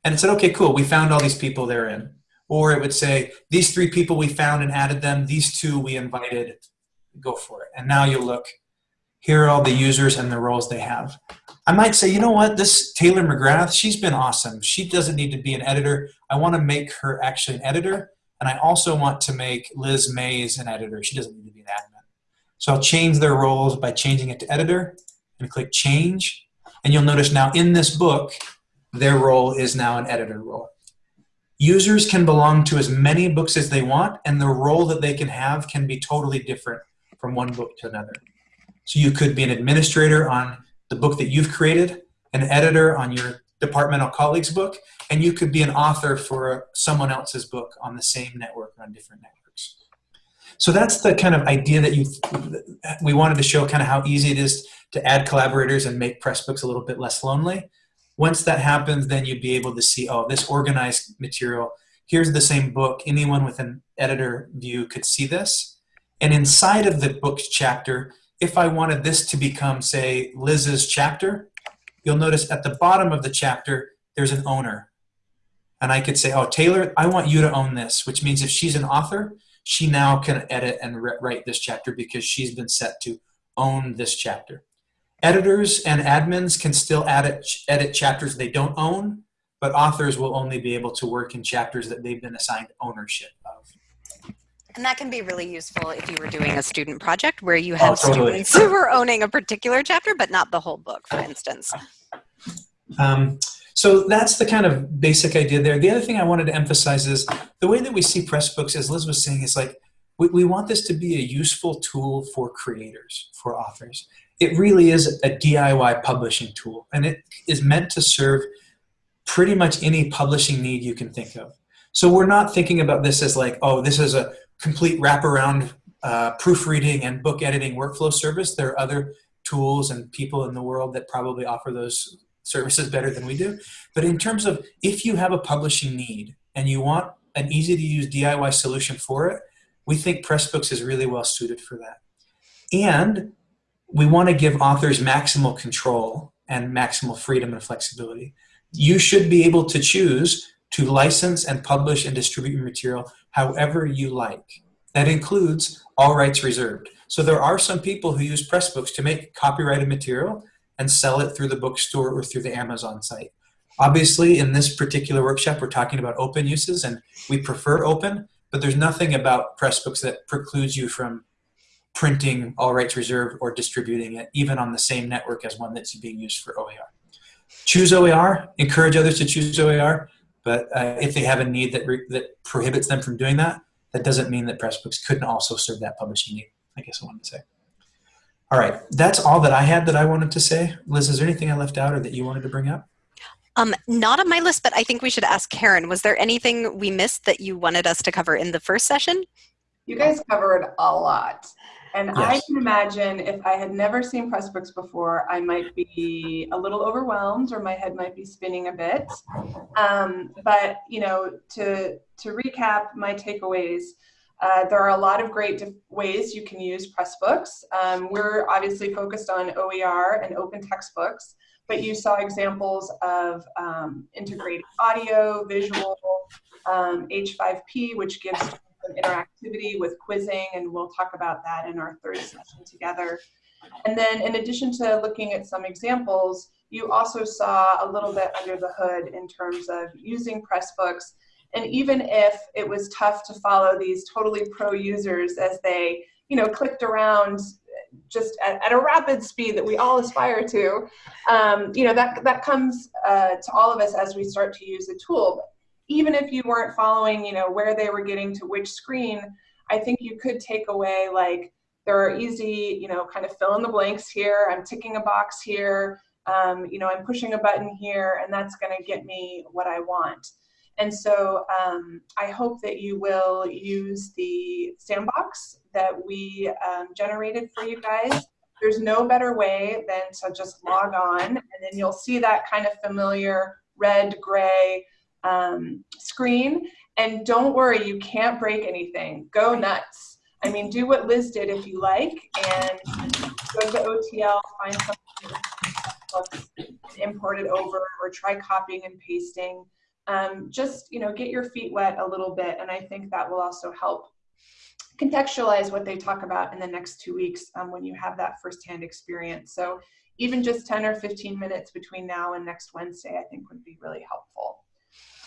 And it said, okay, cool, we found all these people they're in. Or it would say, these three people we found and added them, these two we invited, go for it. And now you look, here are all the users and the roles they have. I might say, you know what, this Taylor McGrath, she's been awesome. She doesn't need to be an editor. I want to make her actually an editor. And I also want to make Liz Mays an editor. She doesn't need to be an admin. So I'll change their roles by changing it to editor and click change. And you'll notice now in this book, their role is now an editor role. Users can belong to as many books as they want, and the role that they can have can be totally different from one book to another. So you could be an administrator on the book that you've created, an editor on your departmental colleague's book, and you could be an author for someone else's book on the same network or on different networks. So that's the kind of idea that you we wanted to show kind of how easy it is to add collaborators and make Pressbooks a little bit less lonely. Once that happens, then you'd be able to see, oh, this organized material, here's the same book. Anyone with an editor view could see this. And inside of the book's chapter, if I wanted this to become, say, Liz's chapter, you'll notice at the bottom of the chapter, there's an owner. And I could say, oh, Taylor, I want you to own this, which means if she's an author, she now can edit and write this chapter because she's been set to own this chapter. Editors and admins can still edit, edit chapters they don't own, but authors will only be able to work in chapters that they've been assigned ownership of. And that can be really useful if you were doing a student project where you have oh, totally. students who are owning a particular chapter, but not the whole book, for instance. Um, so that's the kind of basic idea there. The other thing I wanted to emphasize is the way that we see Pressbooks, as Liz was saying, is like we, we want this to be a useful tool for creators, for authors. It really is a DIY publishing tool, and it is meant to serve pretty much any publishing need you can think of. So we're not thinking about this as like, oh, this is a complete wraparound uh, proofreading and book editing workflow service. There are other tools and people in the world that probably offer those services better than we do. But in terms of if you have a publishing need and you want an easy to use DIY solution for it, we think Pressbooks is really well suited for that. And we want to give authors maximal control and maximal freedom and flexibility. You should be able to choose to license and publish and distribute your material however you like. That includes all rights reserved. So there are some people who use Pressbooks to make copyrighted material and sell it through the bookstore or through the Amazon site. Obviously, in this particular workshop, we're talking about open uses, and we prefer open, but there's nothing about Pressbooks that precludes you from printing all rights reserved or distributing it, even on the same network as one that's being used for OER. Choose OER, encourage others to choose OER, but uh, if they have a need that, that prohibits them from doing that, that doesn't mean that Pressbooks couldn't also serve that publishing need, I guess I wanted to say. All right, that's all that I had that I wanted to say. Liz, is there anything I left out or that you wanted to bring up? Um, not on my list, but I think we should ask Karen. Was there anything we missed that you wanted us to cover in the first session? You guys covered a lot. And Yes. I can imagine if I had never seen Pressbooks before, I might be a little overwhelmed or my head might be spinning a bit. Um, but, you know, to, to recap my takeaways, uh, there are a lot of great ways you can use Pressbooks. Um, we're obviously focused on OER and open textbooks, but you saw examples of um, integrating audio, visual, um, H5P, which gives some interactivity with quizzing, and we'll talk about that in our third session together. And then in addition to looking at some examples, you also saw a little bit under the hood in terms of using Pressbooks. And even if it was tough to follow these totally pro users as they, you know, clicked around just at, at a rapid speed that we all aspire to, um, you know, that, that comes uh, to all of us as we start to use the tool even if you weren't following, you know, where they were getting to which screen, I think you could take away like there are easy, you know, kind of fill in the blanks here. I'm ticking a box here. Um, you know, I'm pushing a button here, and that's going to get me what I want. And so um, I hope that you will use the sandbox that we um, generated for you guys. There's no better way than to just log on, and then you'll see that kind of familiar red, gray, um, screen. And don't worry, you can't break anything. Go nuts. I mean, do what Liz did if you like, and go to OTL, find something, import it over, or try copying and pasting. Um, just you know, get your feet wet a little bit, and I think that will also help contextualize what they talk about in the next two weeks um, when you have that firsthand experience. So even just 10 or 15 minutes between now and next Wednesday, I think would be really helpful.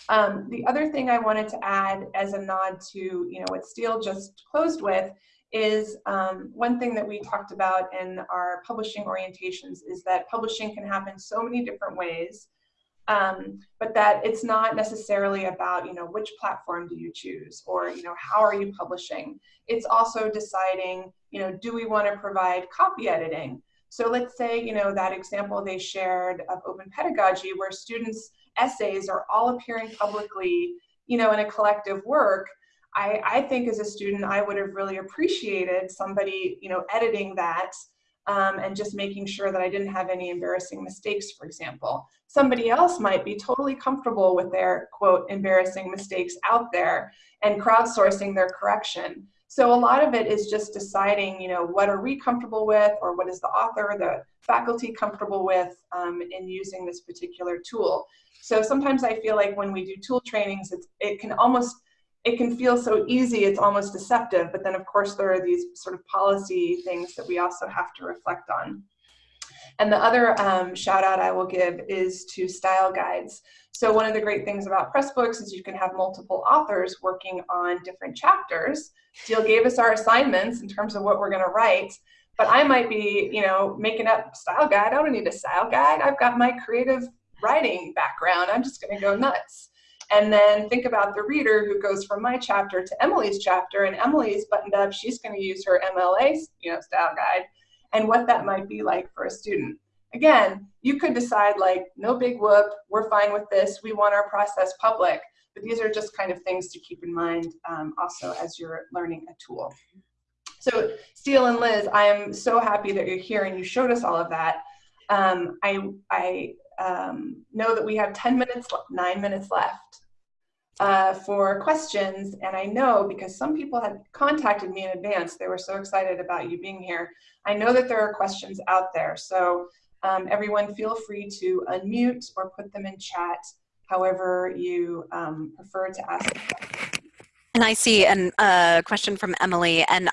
Um, the other thing I wanted to add as a nod to you know what Steel just closed with is um, one thing that we talked about in our publishing orientations is that publishing can happen so many different ways, um, but that it's not necessarily about you know which platform do you choose or you know how are you publishing. It's also deciding you know do we want to provide copy editing. So let's say you know that example they shared of open pedagogy where students essays are all appearing publicly, you know, in a collective work, I, I think as a student, I would have really appreciated somebody, you know, editing that um, and just making sure that I didn't have any embarrassing mistakes, for example. Somebody else might be totally comfortable with their, quote, embarrassing mistakes out there and crowdsourcing their correction. So a lot of it is just deciding, you know, what are we comfortable with or what is the author, the faculty comfortable with um, in using this particular tool. So sometimes I feel like when we do tool trainings, it can almost, it can feel so easy, it's almost deceptive. But then of course there are these sort of policy things that we also have to reflect on. And the other um, shout out I will give is to style guides. So one of the great things about Pressbooks is you can have multiple authors working on different chapters. Steel gave us our assignments in terms of what we're gonna write, but I might be, you know, making up style guide. I don't need a style guide. I've got my creative writing background. I'm just gonna go nuts. And then think about the reader who goes from my chapter to Emily's chapter, and Emily's buttoned up, she's gonna use her MLA, you know, style guide, and what that might be like for a student. Again, you could decide like, no big whoop, we're fine with this, we want our process public, but these are just kind of things to keep in mind um, also as you're learning a tool. So Steel and Liz, I am so happy that you're here and you showed us all of that. Um, I, I um, know that we have 10 minutes, nine minutes left uh, for questions. And I know because some people had contacted me in advance, they were so excited about you being here. I know that there are questions out there. So um, everyone feel free to unmute or put them in chat, however you um, prefer to ask. And I see a uh, question from Emily, and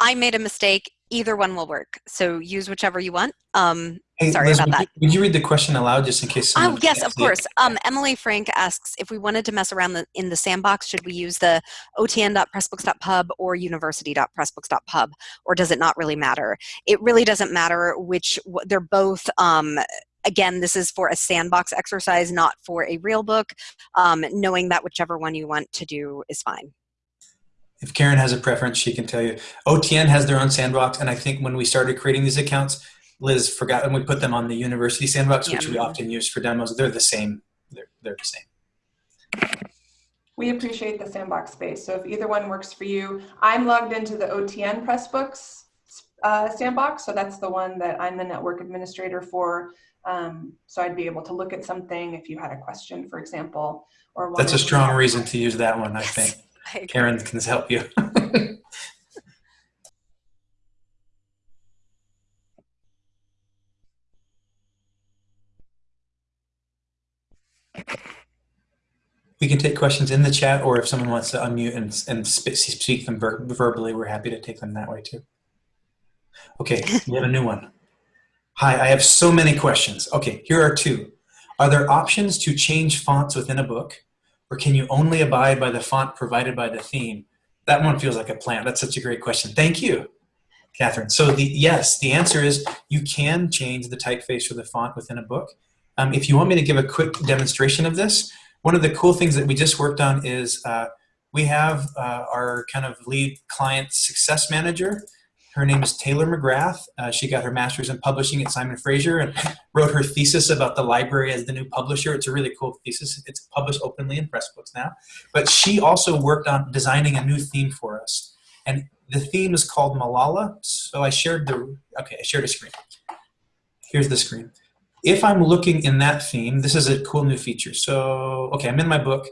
I made a mistake either one will work. So use whichever you want. Um, Hey, Sorry Liz, about would that. You, would you read the question aloud just in case Oh yes, of course. Um, Emily Frank asks if we wanted to mess around the, in the sandbox, should we use the otn.pressbooks.pub or university.pressbooks.pub, or does it not really matter? It really doesn't matter which. They're both. Um, again, this is for a sandbox exercise, not for a real book. Um, knowing that whichever one you want to do is fine. If Karen has a preference, she can tell you. OTN has their own sandbox, and I think when we started creating these accounts, Liz forgot, and we put them on the university sandbox, which we often use for demos. They're the same. They're, they're the same. We appreciate the sandbox space. So if either one works for you, I'm logged into the OTN Pressbooks uh, sandbox. So that's the one that I'm the network administrator for. Um, so I'd be able to look at something if you had a question, for example, or That's a strong reason to use that one, I think. Karen can help you. we can take questions in the chat, or if someone wants to unmute and, and speak them ver- verbally, we're happy to take them that way too. Okay, we have a new one. Hi, I have so many questions. Okay, here are two. Are there options to change fonts within a book, or can you only abide by the font provided by the theme? That one feels like a plant. That's such a great question. Thank you, Catherine. So the yes, the answer is you can change the typeface or the font within a book. Um, if you want me to give a quick demonstration of this, one of the cool things that we just worked on is uh, we have uh, our kind of lead client success manager. Her name is Taylor McGrath. Uh, she got her master's in publishing at Simon Fraser and wrote her thesis about the library as the new publisher. It's a really cool thesis. It's published openly in Pressbooks now. But she also worked on designing a new theme for us. And the theme is called Malala. So I shared the, okay, I shared a screen. Here's the screen. If I'm looking in that theme, this is a cool new feature. So, okay, I'm in my book.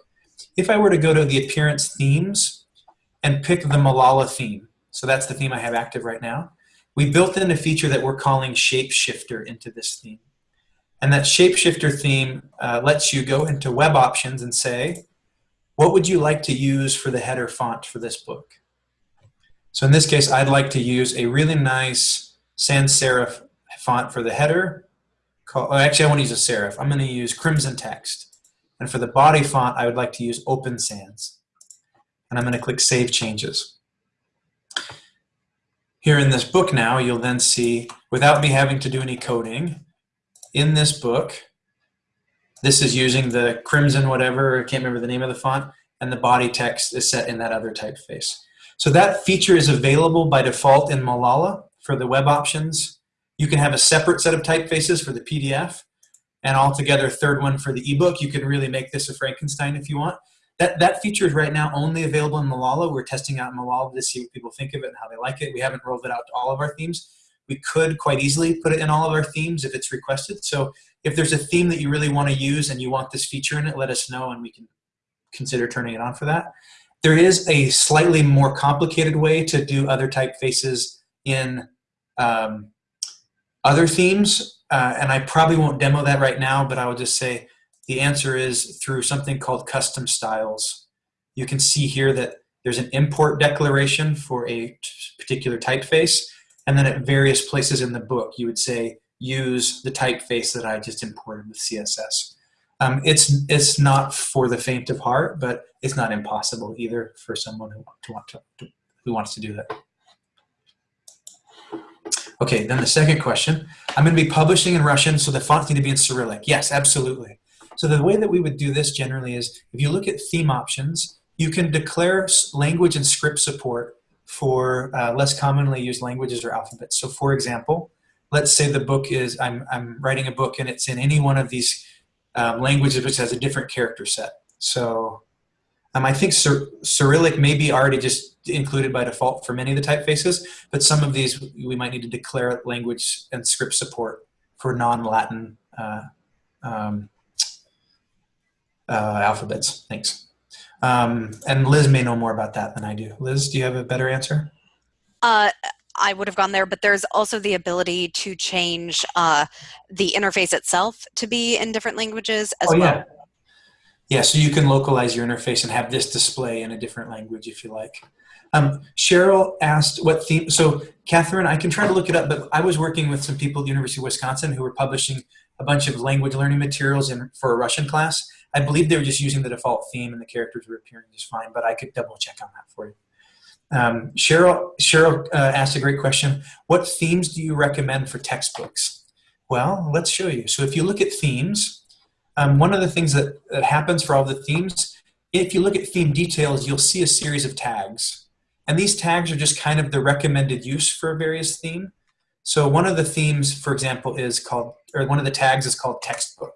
If I were to go to the appearance themes and pick the Malala theme, so that's the theme I have active right now, we built in a feature that we're calling Shapeshifter into this theme. And that Shapeshifter theme uh, lets you go into web options and say, what would you like to use for the header font for this book? So in this case, I'd like to use a really nice sans serif font for the header. Oh, actually, I want to use a serif. I'm going to use Crimson Text. And for the body font, I would like to use Open Sans. And I'm going to click Save Changes. Here in this book now, you'll then see, without me having to do any coding, in this book, this is using the crimson whatever, I can't remember the name of the font, and the body text is set in that other typeface. So that feature is available by default in Malala for the web options. You can have a separate set of typefaces for the PDF, and altogether third one for the ebook. You can really make this a Frankenstein if you want. That, that feature is right now only available in Malala. We're testing out Malala to see what people think of it and how they like it. We haven't rolled it out to all of our themes. We could quite easily put it in all of our themes if it's requested. So if there's a theme that you really want to use and you want this feature in it, let us know and we can consider turning it on for that. There is a slightly more complicated way to do other typefaces in um, other themes, uh, and I probably won't demo that right now, but I will just say the answer is through something called custom styles. You can see here that there's an import declaration for a particular typeface, and then at various places in the book, you would say, use the typeface that I just imported with CSS. Um, it's, it's not for the faint of heart, but it's not impossible either for someone who, to want to, to, who wants to do that. Okay, then the second question. I'm going to be publishing in Russian, so the fonts need to be in Cyrillic. Yes, absolutely. So the way that we would do this generally is, if you look at theme options, you can declare language and script support for uh, less commonly used languages or alphabets. So for example, let's say the book is, I'm, I'm writing a book and it's in any one of these um, languages which has a different character set. So um, I think Cyr Cyrillic may be already just included by default for many of the typefaces, but some of these we might need to declare language and script support for non-Latin uh, um, uh, alphabets. Thanks. Um, and Liz may know more about that than I do. Liz, do you have a better answer? Uh, I would have gone there, but there's also the ability to change uh, the interface itself to be in different languages as oh, well. Yeah. yeah, so you can localize your interface and have this display in a different language if you like. Um, Cheryl asked what theme, so Catherine, I can try to look it up, but I was working with some people at the University of Wisconsin who were publishing a bunch of language learning materials in, for a Russian class. I believe they were just using the default theme and the characters were appearing just fine, but I could double check on that for you. Um, Cheryl, Cheryl uh, asked a great question. What themes do you recommend for textbooks? Well, let's show you. So if you look at themes, um, one of the things that, that happens for all the themes, if you look at theme details, you'll see a series of tags. And these tags are just kind of the recommended use for a various theme. So one of the themes, for example, is called, or one of the tags is called textbook.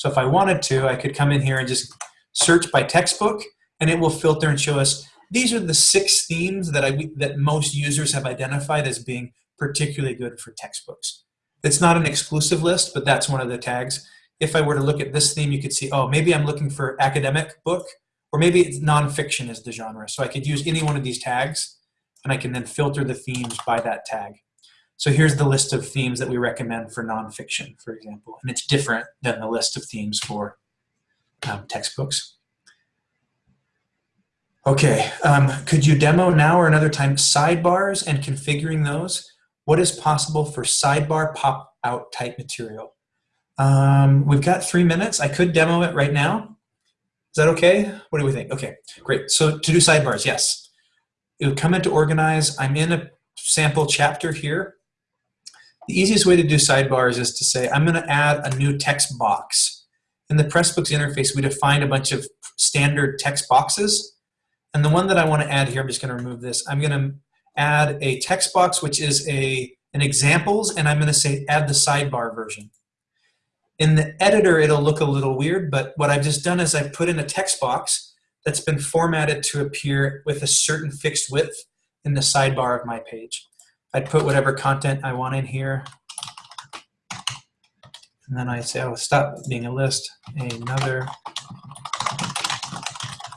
So if I wanted to, I could come in here and just search by textbook, and it will filter and show us these are the six themes that I that most users have identified as being particularly good for textbooks. It's not an exclusive list, but that's one of the tags. If I were to look at this theme, you could see, oh, maybe I'm looking for academic book, or maybe it's nonfiction is the genre. So I could use any one of these tags and I can then filter the themes by that tag. So here's the list of themes that we recommend for nonfiction, for example, and it's different than the list of themes for um, textbooks. Okay, um, could you demo now or another time sidebars and configuring those? What is possible for sidebar pop-out type material? Um, we've got three minutes. I could demo it right now. Is that okay? What do we think? Okay, great. So to do sidebars, yes. It would come into organize. I'm in a sample chapter here. The easiest way to do sidebars is to say, I'm gonna add a new text box. In the Pressbooks interface, we defined a bunch of standard text boxes. And the one that I wanna add here, I'm just gonna remove this. I'm gonna add a text box, which is a an examples, and I'm gonna say add the sidebar version. In the editor, it'll look a little weird, but what I've just done is I've put in a text box that's been formatted to appear with a certain fixed width in the sidebar of my page. I'd put whatever content I want in here. And then I say, oh, stop being a list, another.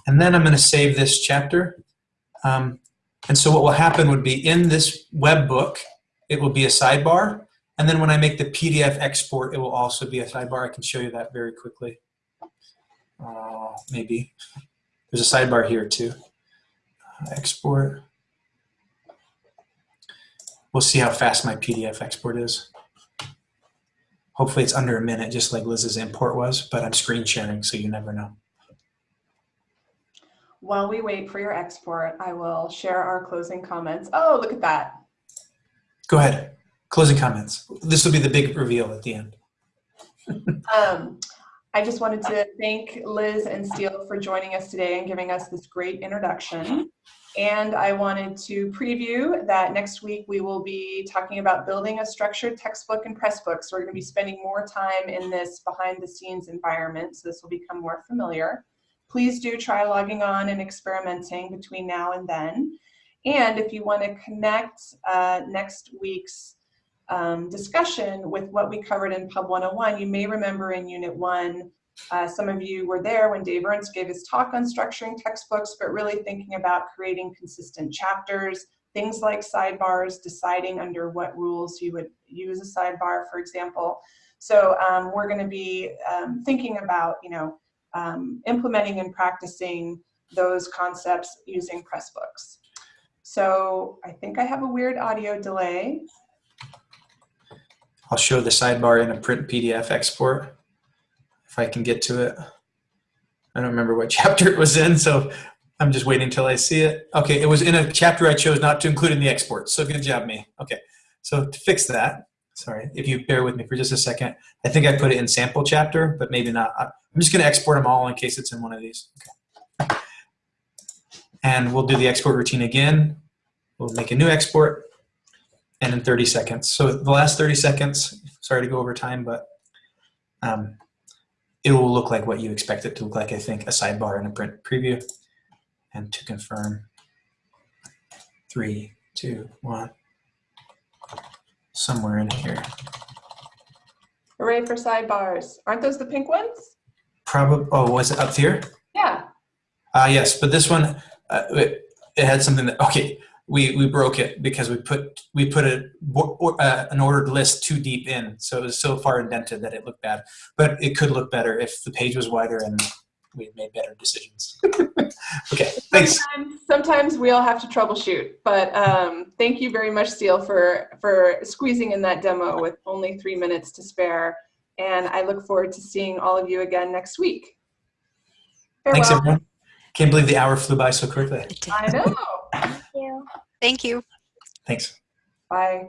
And then I'm going to save this chapter. Um, and so what will happen would be in this web book, it will be a sidebar. And then when I make the PDF export, it will also be a sidebar. I can show you that very quickly. Uh, maybe. There's a sidebar here too. Uh, export. We'll see how fast my PDF export is. Hopefully it's under a minute, just like Liz's import was, but I'm screen sharing, so you never know. While we wait for your export, I will share our closing comments. Oh, look at that. Go ahead. Closing comments. This will be the big reveal at the end. um, I just wanted to thank Liz and Steel for joining us today and giving us this great introduction. And I wanted to preview that next week we will be talking about building a structured textbook and Pressbooks. So we're going to be spending more time in this behind the scenes environment, so this will become more familiar. Please do try logging on and experimenting between now and then. And if you want to connect uh, next week's um, discussion with what we covered in Pub 101, you may remember in Unit 1 uh, some of you were there when Dave Ernst gave his talk on structuring textbooks, but really thinking about creating consistent chapters, things like sidebars, deciding under what rules you would use a sidebar, for example. So um, we're going to be um, thinking about, you know, um, implementing and practicing those concepts using Pressbooks. So I think I have a weird audio delay. I'll show the sidebar in a print PDF export if I can get to it. I don't remember what chapter it was in, so I'm just waiting until I see it. Okay, it was in a chapter I chose not to include in the export, so good job me. Okay, so to fix that, sorry, if you bear with me for just a second, I think I put it in sample chapter, but maybe not. I'm just gonna export them all in case it's in one of these. Okay. And we'll do the export routine again. We'll make a new export and in 30 seconds. So the last 30 seconds, sorry to go over time, but um, it will look like what you expect it to look like, I think, a sidebar in a print preview. And to confirm, three, two, one, somewhere in here. Hooray for sidebars. Aren't those the pink ones? Probably, oh, was it up here? Yeah. Uh, yes, but this one, uh, it, it had something that, okay, we we broke it because we put we put a uh, an ordered list too deep in, so it was so far indented that it looked bad. But it could look better if the page was wider and we made better decisions. okay, thanks. Sometimes, sometimes we all have to troubleshoot, but um, thank you very much, Steel, for, for squeezing in that demo with only three minutes to spare. And I look forward to seeing all of you again next week. Thanks, Farewell. everyone. Can't believe the hour flew by so quickly. I know. Thank you. Thanks. Bye.